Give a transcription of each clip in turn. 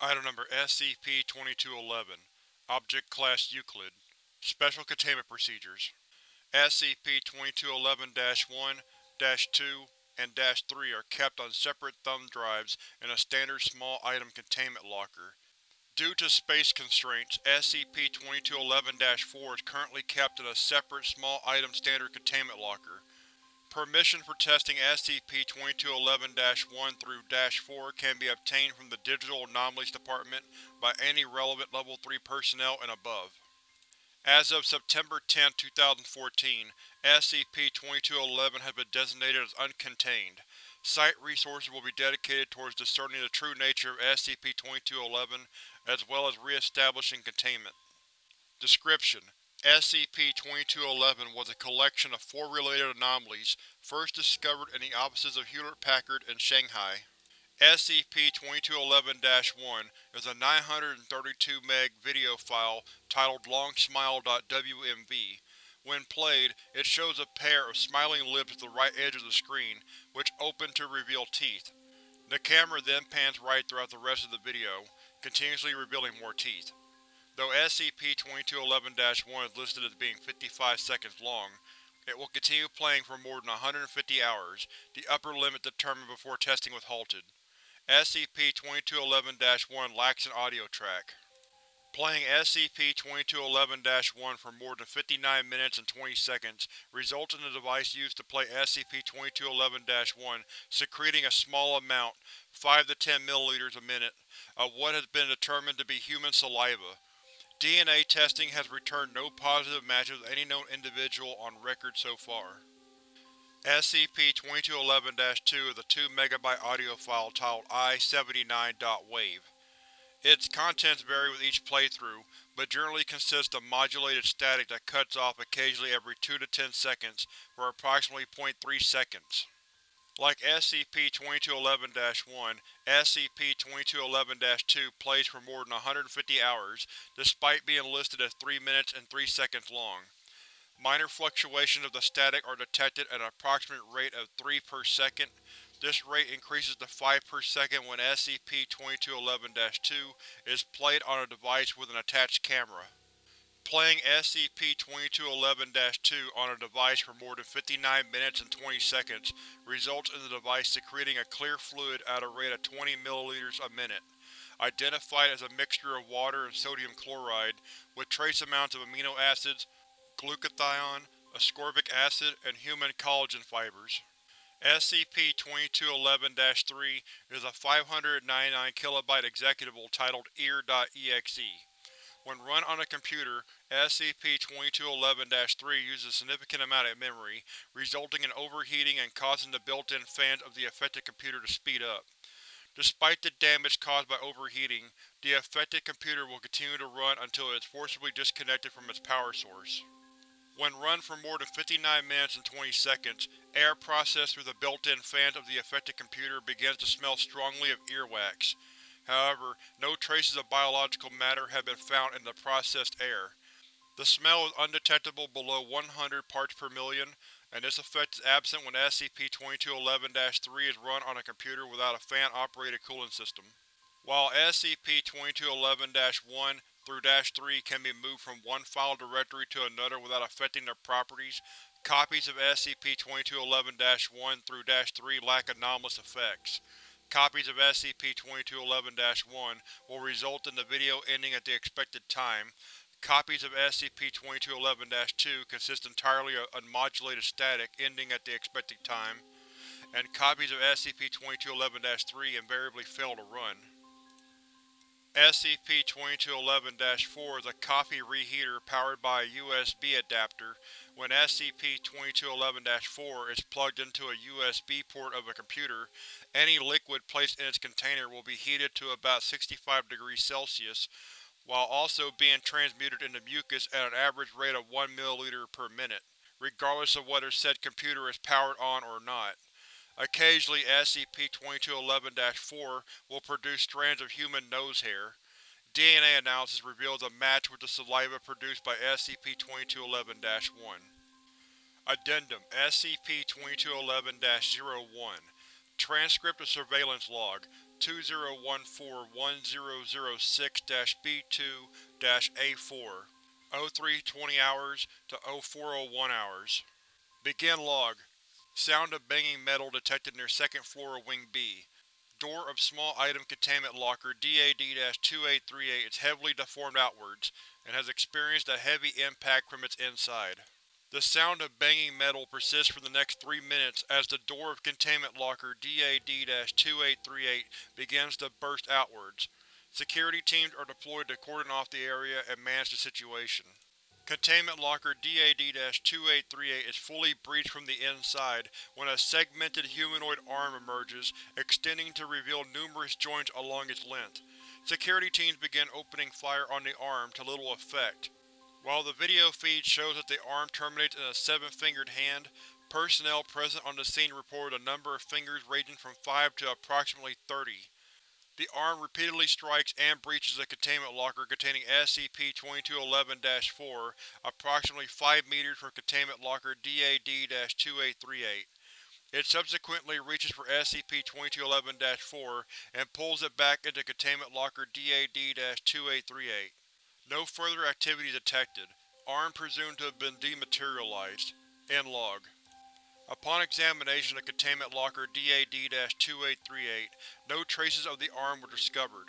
Item Number SCP-2211 Object Class Euclid Special Containment Procedures SCP-2211-1, -2, and -3 are kept on separate thumb drives in a standard small item containment locker. Due to space constraints, SCP-2211-4 is currently kept in a separate small item standard containment locker. Permission for testing SCP-2211-1 through -4 can be obtained from the Digital Anomalies Department by any relevant Level 3 personnel and above. As of September 10, 2014, SCP-2211 has been designated as uncontained. Site resources will be dedicated towards discerning the true nature of SCP-2211, as well as re-establishing containment. Description: SCP-2211 was a collection of four related anomalies first discovered in the offices of Hewlett-Packard in Shanghai. SCP-2211-1 is a 932-meg video file titled longsmile.wmv. When played, it shows a pair of smiling lips at the right edge of the screen, which open to reveal teeth. The camera then pans right throughout the rest of the video, continuously revealing more teeth. Though SCP-2211-1 is listed as being 55 seconds long, it will continue playing for more than 150 hours, the upper limit determined before testing was halted. SCP-2211-1 lacks an audio track. Playing SCP-2211-1 for more than 59 minutes and 20 seconds results in the device used to play SCP-2211-1 secreting a small amount 5 to 10 ml a minute of what has been determined to be human saliva. DNA testing has returned no positive matches with any known individual on record so far. SCP-2211-2 is a 2 MB audio file titled I-79.WAVE. Its contents vary with each playthrough, but generally consist of modulated static that cuts off occasionally every 2 to 10 seconds for approximately 0.3 seconds. Like SCP-2211-1, SCP-2211-2 plays for more than 150 hours, despite being listed as 3 minutes and 3 seconds long. Minor fluctuations of the static are detected at an approximate rate of 3 per second. This rate increases to 5 per second when SCP-2211-2 is played on a device with an attached camera. Playing SCP-2211-2 on a device for more than 59 minutes and 20 seconds results in the device secreting a clear fluid at a rate of 20 ml a minute, identified as a mixture of water and sodium chloride, with trace amounts of amino acids, glutathione, ascorbic acid, and human collagen fibers. SCP-2211-3 is a 599 kilobyte executable titled EAR.exe. When run on a computer, SCP-2211-3 uses a significant amount of memory, resulting in overheating and causing the built-in fans of the affected computer to speed up. Despite the damage caused by overheating, the affected computer will continue to run until it is forcibly disconnected from its power source. When run for more than 59 minutes and 20 seconds, air processed through the built-in fans of the affected computer begins to smell strongly of earwax. However, no traces of biological matter have been found in the processed air. The smell is undetectable below 100 parts per million, and this effect is absent when SCP-2211-3 is run on a computer without a fan-operated cooling system. While SCP-2211-1 through -3 can be moved from one file directory to another without affecting their properties, copies of SCP-2211-1 through -3 lack anomalous effects. Copies of SCP-2211-1 will result in the video ending at the expected time. Copies of SCP-2211-2 consist entirely of unmodulated static ending at the expected time, and copies of SCP-2211-3 invariably fail to run. SCP-2211-4 is a coffee reheater powered by a USB adapter. When SCP-2211-4 is plugged into a USB port of a computer, any liquid placed in its container will be heated to about 65 degrees Celsius, while also being transmuted into mucus at an average rate of 1 ml per minute, regardless of whether said computer is powered on or not. Occasionally, SCP-2211-4 will produce strands of human nose hair. DNA analysis reveals a match with the saliva produced by SCP-2211-1. Addendum SCP-2211-01 Transcript of Surveillance Log 2014-1006-B2-A4 0320 hours to 0401 hours. Begin log. Sound of banging metal detected near second floor of Wing B. Door of small item containment locker DAD-2838 is heavily deformed outwards, and has experienced a heavy impact from its inside. The sound of banging metal persists for the next three minutes as the door of containment locker DAD-2838 begins to burst outwards. Security teams are deployed to cordon off the area and manage the situation. Containment locker DAD-2838 is fully breached from the inside when a segmented humanoid arm emerges, extending to reveal numerous joints along its length. Security teams begin opening fire on the arm, to little effect. While the video feed shows that the arm terminates in a seven-fingered hand, personnel present on the scene reported a number of fingers ranging from 5 to approximately 30. The arm repeatedly strikes and breaches a containment locker containing SCP-2211-4, approximately 5 meters from containment locker DAD-2838. It subsequently reaches for SCP-2211-4 and pulls it back into containment locker DAD-2838. No further activity detected. Arm presumed to have been dematerialized. End log. Upon examination of containment locker DAD-2838, no traces of the arm were discovered.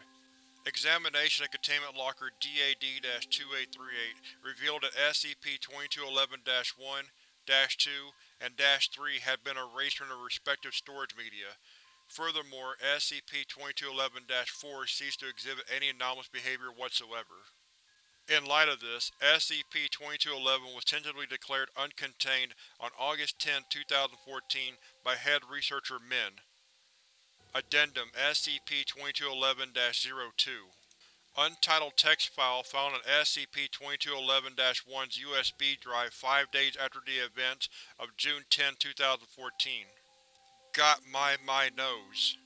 Examination of containment locker DAD-2838 revealed that SCP-2211-1, -2, and -3 had been erased from their respective storage media. Furthermore, SCP-2211-4 ceased to exhibit any anomalous behavior whatsoever. In light of this, SCP-2211 was tentatively declared uncontained on August 10, 2014 by Head Researcher Min. Addendum SCP-2211-02 Untitled text file found on SCP-2211-1's USB drive five days after the events of June 10, 2014. Got my my nose.